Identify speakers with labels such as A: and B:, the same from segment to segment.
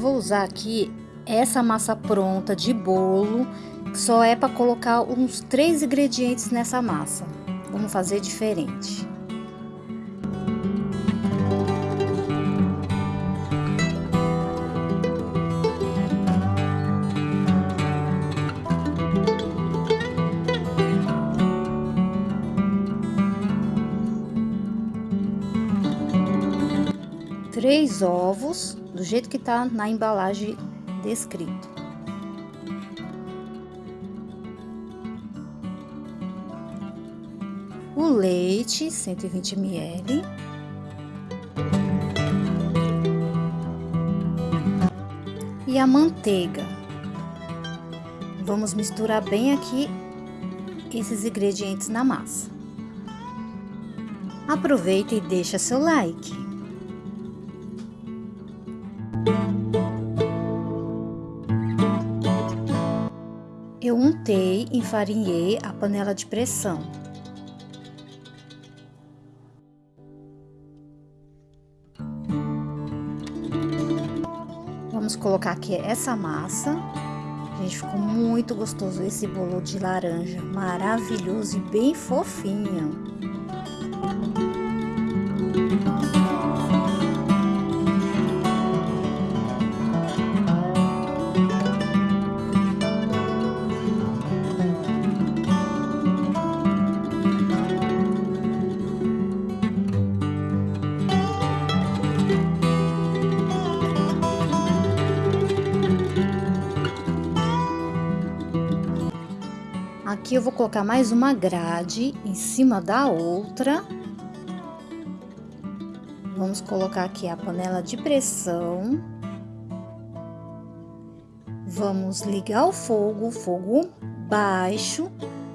A: vou usar aqui essa massa pronta de bolo, que só é para colocar uns três ingredientes nessa massa. Vamos fazer diferente. Três ovos, do jeito que tá na embalagem descrito. O leite, 120 ml. E a manteiga. Vamos misturar bem aqui esses ingredientes na massa. Aproveita e deixa seu like. Eu untei, enfarinhei a panela de pressão. Vamos colocar aqui essa massa. Gente, ficou muito gostoso esse bolo de laranja, maravilhoso e bem fofinho. Aqui eu vou colocar mais uma grade em cima da outra. Vamos colocar aqui a panela de pressão. Vamos ligar o fogo, fogo baixo.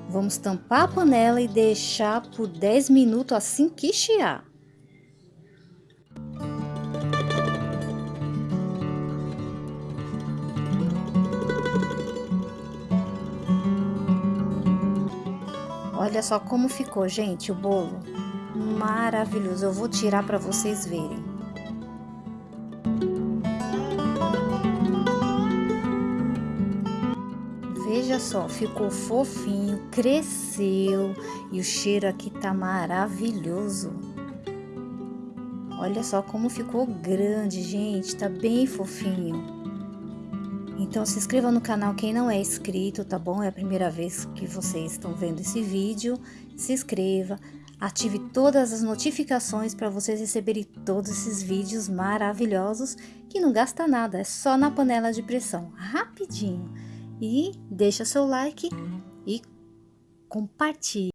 A: Vamos tampar a panela e deixar por 10 minutos assim que chiar. Olha só como ficou, gente, o bolo. Maravilhoso. Eu vou tirar para vocês verem. Veja só, ficou fofinho, cresceu e o cheiro aqui tá maravilhoso. Olha só como ficou grande, gente, tá bem fofinho. Então se inscreva no canal quem não é inscrito, tá bom? É a primeira vez que vocês estão vendo esse vídeo. Se inscreva, ative todas as notificações para vocês receberem todos esses vídeos maravilhosos que não gasta nada, é só na panela de pressão, rapidinho. E deixa seu like e compartilhe.